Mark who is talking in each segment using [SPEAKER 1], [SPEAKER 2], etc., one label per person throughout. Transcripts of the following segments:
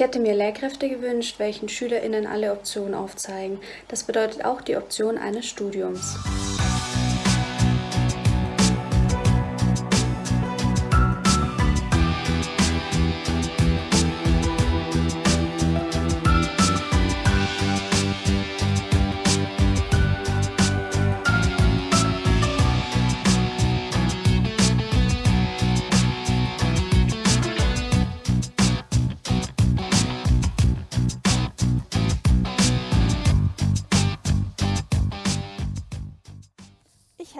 [SPEAKER 1] hätte mir Lehrkräfte gewünscht, welchen SchülerInnen alle Optionen aufzeigen. Das bedeutet auch die Option eines Studiums.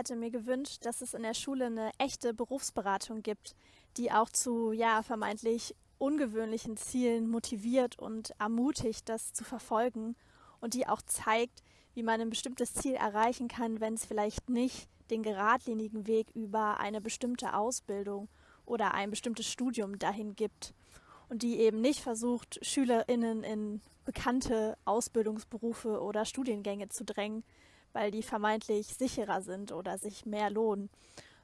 [SPEAKER 2] Hätte mir gewünscht, dass es in der Schule eine echte Berufsberatung gibt, die auch zu ja vermeintlich ungewöhnlichen Zielen motiviert und ermutigt, das zu verfolgen und die auch zeigt, wie man ein bestimmtes Ziel erreichen kann, wenn es vielleicht nicht den geradlinigen Weg über eine bestimmte Ausbildung oder ein bestimmtes Studium dahin gibt und die eben nicht versucht, Schülerinnen in bekannte Ausbildungsberufe oder Studiengänge zu drängen, weil die vermeintlich sicherer sind oder sich mehr lohnen.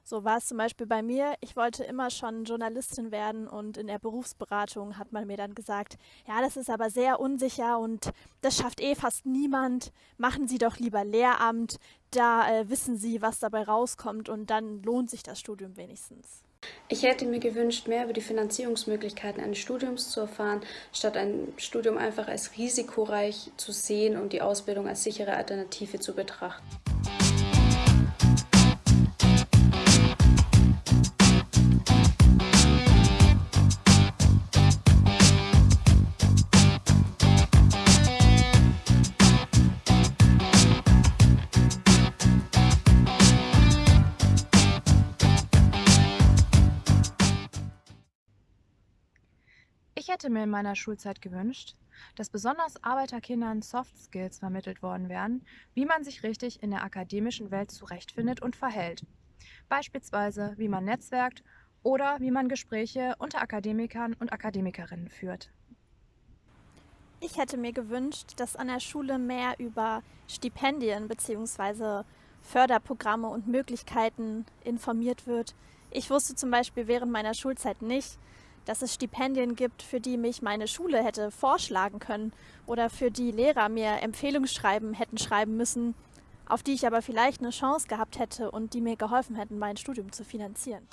[SPEAKER 2] So war es zum Beispiel bei mir. Ich wollte immer schon Journalistin werden und in der Berufsberatung hat man mir dann gesagt, ja, das ist aber sehr unsicher und das schafft eh fast niemand. Machen Sie doch lieber Lehramt, da äh, wissen Sie, was dabei rauskommt und dann lohnt sich das Studium wenigstens.
[SPEAKER 1] Ich hätte mir gewünscht, mehr über die Finanzierungsmöglichkeiten eines Studiums zu erfahren, statt ein Studium einfach als risikoreich zu sehen und die Ausbildung als sichere Alternative zu betrachten.
[SPEAKER 3] Ich hätte mir in meiner Schulzeit gewünscht, dass besonders Arbeiterkindern Soft Skills vermittelt worden wären, wie man sich richtig in der akademischen Welt zurechtfindet und verhält. Beispielsweise, wie man netzwerkt oder wie man Gespräche unter Akademikern und Akademikerinnen führt.
[SPEAKER 2] Ich hätte mir gewünscht, dass an der Schule mehr über Stipendien bzw. Förderprogramme und Möglichkeiten informiert wird. Ich wusste zum Beispiel während meiner Schulzeit nicht, dass es Stipendien gibt, für die mich meine Schule hätte vorschlagen können oder für die Lehrer mir Empfehlungsschreiben hätten schreiben müssen, auf die ich aber vielleicht eine Chance gehabt hätte und die mir geholfen hätten, mein Studium zu finanzieren.